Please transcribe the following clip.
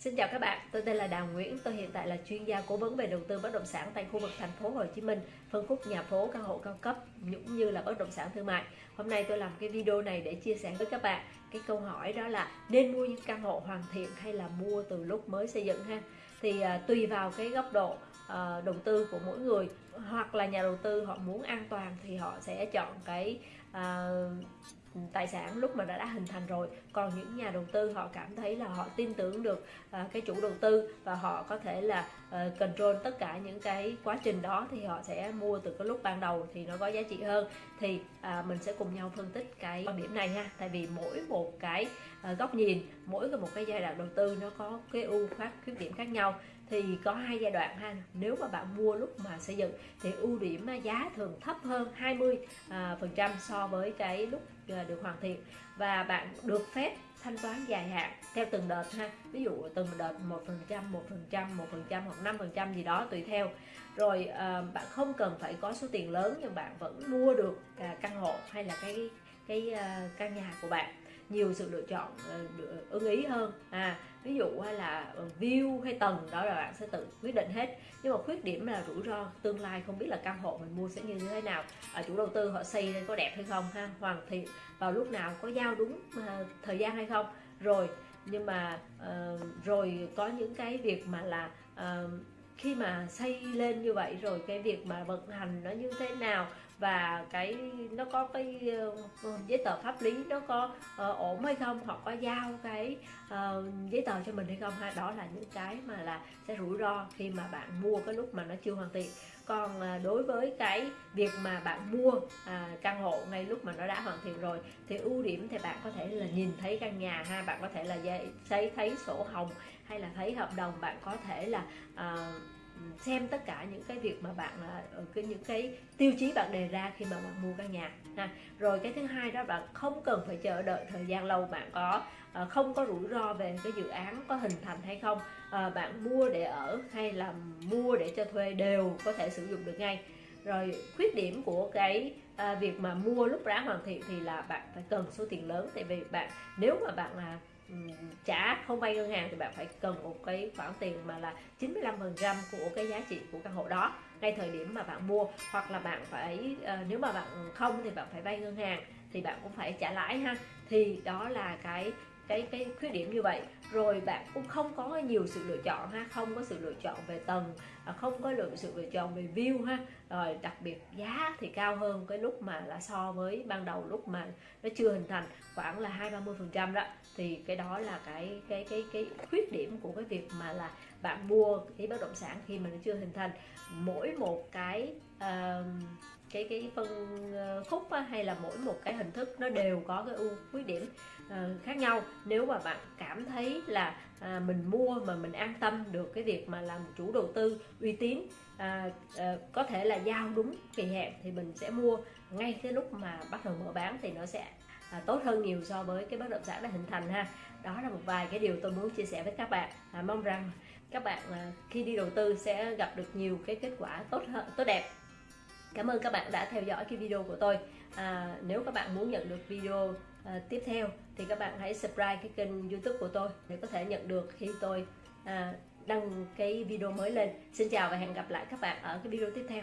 Xin chào các bạn, tôi tên là Đào Nguyễn, tôi hiện tại là chuyên gia cố vấn về đầu tư bất động sản tại khu vực thành phố Hồ Chí Minh, phân khúc nhà phố, căn hộ cao cấp cũng như là bất động sản thương mại. Hôm nay tôi làm cái video này để chia sẻ với các bạn cái câu hỏi đó là nên mua những căn hộ hoàn thiện hay là mua từ lúc mới xây dựng ha. Thì à, tùy vào cái góc độ à, đầu tư của mỗi người hoặc là nhà đầu tư họ muốn an toàn thì họ sẽ chọn cái à, tài sản lúc mà đã đã hình thành rồi. Còn những nhà đầu tư họ cảm thấy là họ tin tưởng được uh, cái chủ đầu tư và họ có thể là uh, control tất cả những cái quá trình đó thì họ sẽ mua từ cái lúc ban đầu thì nó có giá trị hơn. Thì uh, mình sẽ cùng nhau phân tích cái quan điểm này ha. Tại vì mỗi một cái uh, góc nhìn mỗi một cái giai đoạn đầu tư nó có cái ưu khác khuyết điểm khác nhau. Thì có hai giai đoạn ha. Nếu mà bạn mua lúc mà xây dựng thì ưu điểm à, giá thường thấp hơn 20 phần trăm so với cái lúc Ờ, được hoàn thiện và bạn được phép thanh toán dài hạn theo từng đợt ha. Ví dụ từng đợt một phần trăm một phần trăm một phần trăm hoặc năm phần trăm gì đó tùy theo. Rồi à, bạn không cần phải có số tiền lớn nhưng bạn vẫn mua được à, căn hộ hay là cái cái ờ, căn nhà của bạn nhiều sự lựa chọn ờ, ờ, ưng ý hơn. À ví dụ hay là ờ, view hay tầng đó là bạn sẽ tự quyết định hết. Nhưng mà khuyết điểm là rủi ro tương lai không biết là căn hộ mình mua sẽ như thế nào à, chủ đầu tư họ xây lên có đẹp hay không ha? Hoàn thiện vào lúc nào có giao đúng thời gian hay không? Rồi nhưng mà uh, rồi có những cái việc mà là uh, khi mà xây lên như vậy rồi cái việc mà vận hành nó như thế nào? Và cái nó có cái uh, giấy tờ pháp lý nó có uh, ổn hay không hoặc có giao cái uh, giấy tờ cho mình hay không ha đó là những cái mà là sẽ rủi ro khi mà bạn mua cái lúc mà nó chưa hoàn thiện. Còn đối với cái việc mà bạn mua à, căn hộ ngay lúc mà nó đã hoàn thiện rồi thì ưu điểm thì bạn có thể là nhìn thấy căn nhà ha bạn có thể là thấy thấy sổ hồng hay là thấy hợp đồng bạn có thể là à, xem tất cả những cái việc mà bạn à, ở cái những cái tiêu chí bạn đề ra khi mà bạn mua căn nhà ha. Rồi cái thứ hai đó bạn không cần phải chờ đợi thời gian lâu bạn có à, không có rủi ro về cái dự án có hình thành hay không à, bạn mua để ở hay là mua để cho thuê đều có thể sử dụng được ngay. Rồi khuyết điểm của cái à, việc mà mua lúc đã hoàn thiện thì là bạn phải cần số tiền lớn tại vì bạn nếu mà bạn là trả không vay ngân hàng thì bạn phải cần một cái khoản tiền mà là 95% của cái giá trị của căn hộ đó ngay thời điểm mà bạn mua. Hoặc là bạn phải ờ, nếu mà bạn không thì bạn phải vay ngân hàng thì bạn cũng phải trả lãi ha. Thì đó là cái cái cái khuyết điểm như vậy. Rồi bạn cũng không có nhiều sự lựa chọn ha, không có sự lựa chọn về tầng Ờ, không có lượng sự lựa chọn về view ha. Rồi đặc biệt giá thì cao hơn cái lúc mà là so với ban đầu lúc mà nó chưa hình thành khoảng là hai ba mươi phần trăm đó. Thì cái đó là cái cái cái cái khuyết điểm của cái việc mà là bạn mua cái bất động sản khi mà nó chưa hình thành. Mỗi một cái uh, cái cái phân ờ, khúc á, hay là mỗi một cái hình thức nó đều có cái ưu khuyết điểm uh, khác nhau. Nếu mà bạn cảm thấy là à, mình mua mà mình an tâm được cái việc mà làm chủ đầu tư uy tín à, à, có thể là giao đúng kỳ hẹn thì mình sẽ mua. Ngay cái lúc mà bắt đầu mở bán thì nó sẽ à, tốt hơn nhiều so với cái bất động sản đã hình thành ha. Đó là một vài cái điều tôi muốn chia sẻ với các bạn. À, mong rằng các bạn à, khi đi đầu tư sẽ gặp được nhiều cái kết quả tốt hơn tốt đẹp. Cảm ơn các bạn đã theo dõi cái video của tôi. À, Nếu các bạn muốn nhận được video à, tiếp theo thì các bạn hãy subscribe cái kênh youtube của tôi để có thể nhận được khi tôi à, đăng cái video mới lên. Xin chào và hẹn gặp lại các bạn ở cái video tiếp theo.